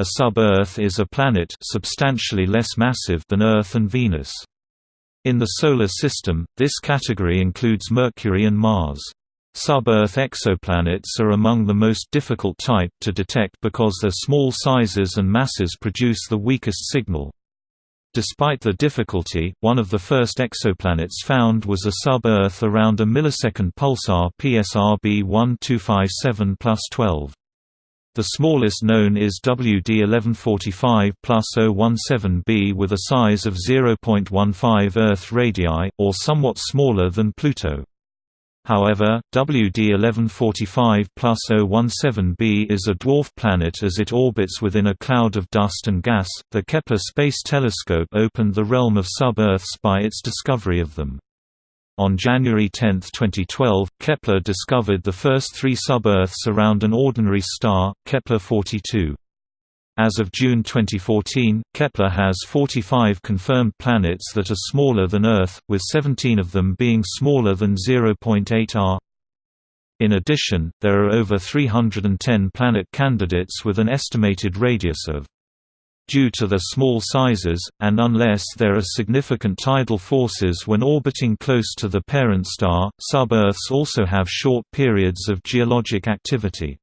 A sub-Earth is a planet substantially less massive than Earth and Venus. In the Solar System, this category includes Mercury and Mars. Sub-Earth exoplanets are among the most difficult type to detect because their small sizes and masses produce the weakest signal. Despite the difficulty, one of the first exoplanets found was a sub-Earth around a millisecond pulsar PSRB 1257 12. The smallest known is WD 1145 plus 017b with a size of 0.15 Earth radii, or somewhat smaller than Pluto. However, WD 1145 plus 017b is a dwarf planet as it orbits within a cloud of dust and gas. The Kepler Space Telescope opened the realm of sub-Earths by its discovery of them. On January 10, 2012, Kepler discovered the first three sub-Earths around an ordinary star, Kepler 42. As of June 2014, Kepler has 45 confirmed planets that are smaller than Earth, with 17 of them being smaller than 0.8 r. In addition, there are over 310 planet candidates with an estimated radius of due to their small sizes, and unless there are significant tidal forces when orbiting close to the parent star, sub-Earths also have short periods of geologic activity.